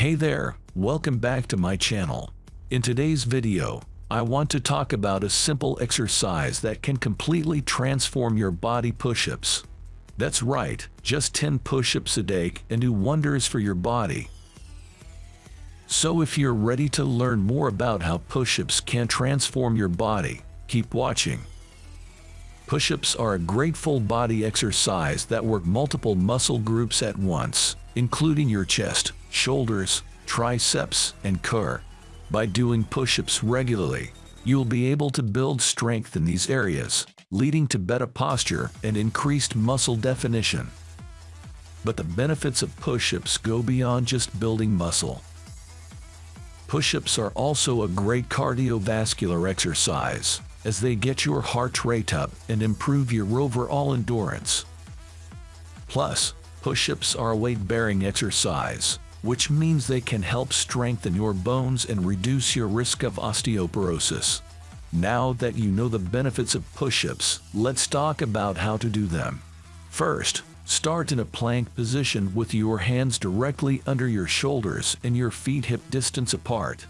Hey there, welcome back to my channel. In today's video, I want to talk about a simple exercise that can completely transform your body push-ups. That's right, just 10 push-ups a day can do wonders for your body. So if you're ready to learn more about how push-ups can transform your body, keep watching. Push-ups are a great full body exercise that work multiple muscle groups at once, including your chest, shoulders, triceps, and core. By doing push-ups regularly, you'll be able to build strength in these areas, leading to better posture and increased muscle definition. But the benefits of push-ups go beyond just building muscle. Push-ups are also a great cardiovascular exercise, as they get your heart rate up and improve your overall endurance. Plus, push-ups are a weight-bearing exercise, which means they can help strengthen your bones and reduce your risk of osteoporosis. Now that you know the benefits of push-ups, let's talk about how to do them. First, start in a plank position with your hands directly under your shoulders and your feet hip distance apart.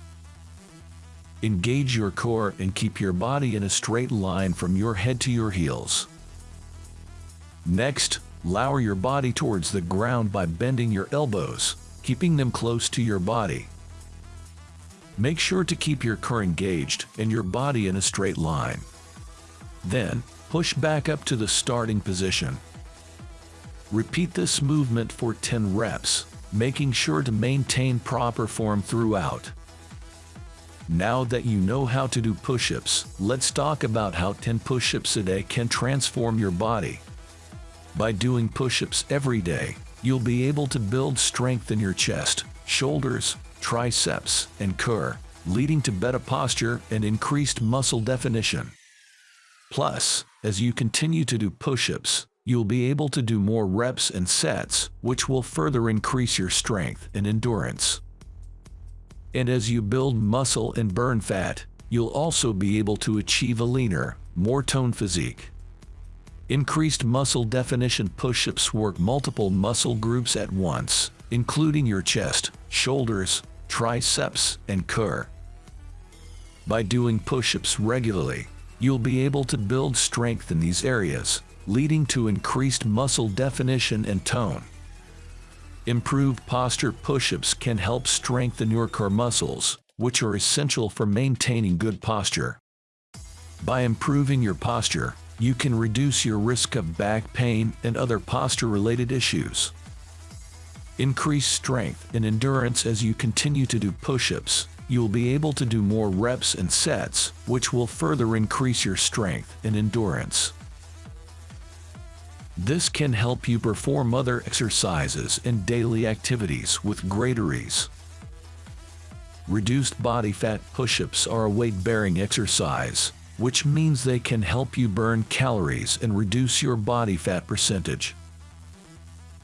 Engage your core and keep your body in a straight line from your head to your heels. Next, lower your body towards the ground by bending your elbows, keeping them close to your body. Make sure to keep your core engaged and your body in a straight line. Then, push back up to the starting position. Repeat this movement for 10 reps, making sure to maintain proper form throughout. Now that you know how to do push-ups, let's talk about how 10 push-ups a day can transform your body. By doing push-ups every day, you'll be able to build strength in your chest, shoulders, triceps, and core, leading to better posture and increased muscle definition. Plus, as you continue to do push-ups, you'll be able to do more reps and sets, which will further increase your strength and endurance. And as you build muscle and burn fat, you'll also be able to achieve a leaner, more toned physique. Increased muscle definition push-ups work multiple muscle groups at once, including your chest, shoulders, triceps, and core. By doing push-ups regularly, you'll be able to build strength in these areas, leading to increased muscle definition and tone. Improved posture push-ups can help strengthen your core muscles, which are essential for maintaining good posture. By improving your posture, you can reduce your risk of back pain and other posture-related issues. Increase strength and endurance as you continue to do push-ups. You'll be able to do more reps and sets, which will further increase your strength and endurance. This can help you perform other exercises and daily activities with greater ease. Reduced body fat push-ups are a weight-bearing exercise, which means they can help you burn calories and reduce your body fat percentage.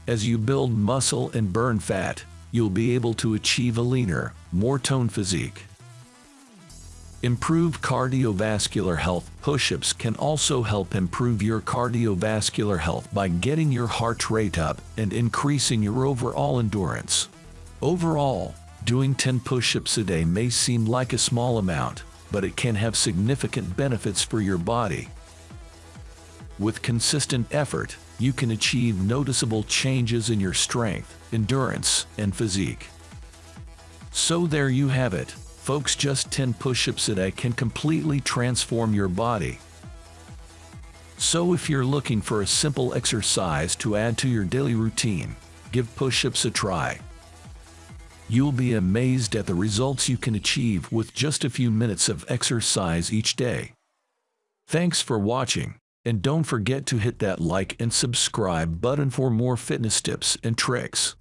As you build muscle and burn fat, you'll be able to achieve a leaner, more toned physique. Improved cardiovascular health push-ups can also help improve your cardiovascular health by getting your heart rate up and increasing your overall endurance. Overall, doing 10 push-ups a day may seem like a small amount, but it can have significant benefits for your body. With consistent effort, you can achieve noticeable changes in your strength, endurance, and physique. So there you have it. Folks, just 10 push-ups a day can completely transform your body. So if you're looking for a simple exercise to add to your daily routine, give push-ups a try. You'll be amazed at the results you can achieve with just a few minutes of exercise each day. Thanks for watching, and don't forget to hit that like and subscribe button for more fitness tips and tricks.